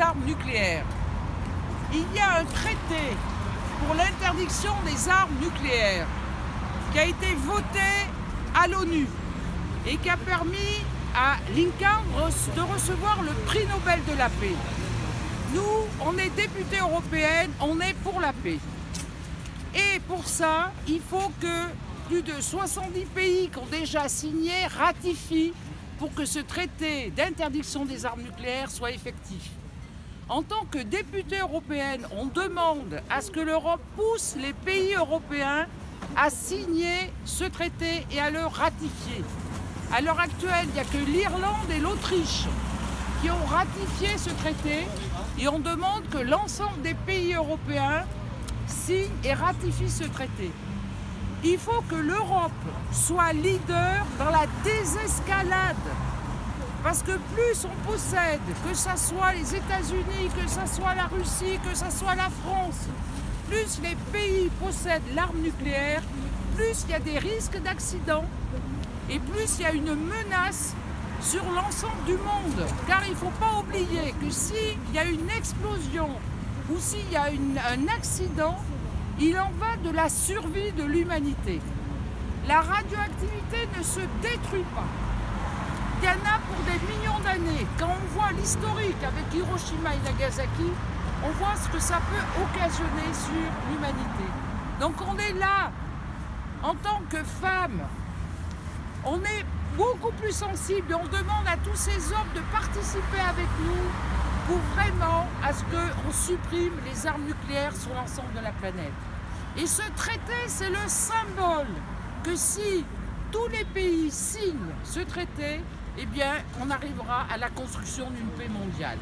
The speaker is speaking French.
armes nucléaires. Il y a un traité pour l'interdiction des armes nucléaires qui a été voté à l'ONU et qui a permis à Lincoln de recevoir le prix Nobel de la paix. Nous, on est députés européennes, on est pour la paix. Et pour ça, il faut que plus de 70 pays qui ont déjà signé ratifient pour que ce traité d'interdiction des armes nucléaires soit effectif. En tant que députée européenne, on demande à ce que l'Europe pousse les pays européens à signer ce traité et à le ratifier. À l'heure actuelle, il n'y a que l'Irlande et l'Autriche qui ont ratifié ce traité et on demande que l'ensemble des pays européens signent et ratifient ce traité. Il faut que l'Europe soit leader dans la désescalade parce que plus on possède, que ce soit les États-Unis, que ce soit la Russie, que ce soit la France, plus les pays possèdent l'arme nucléaire, plus il y a des risques d'accident et plus il y a une menace sur l'ensemble du monde. Car il ne faut pas oublier que s'il y a une explosion ou s'il y a un accident, il en va de la survie de l'humanité. La radioactivité ne se détruit pas. Il y en a des millions d'années. Quand on voit l'historique avec Hiroshima et Nagasaki, on voit ce que ça peut occasionner sur l'humanité. Donc on est là, en tant que femme, on est beaucoup plus sensible et on demande à tous ces hommes de participer avec nous pour vraiment à ce qu'on supprime les armes nucléaires sur l'ensemble de la planète. Et ce traité, c'est le symbole que si tous les pays signent ce traité, eh bien, on arrivera à la construction d'une paix mondiale.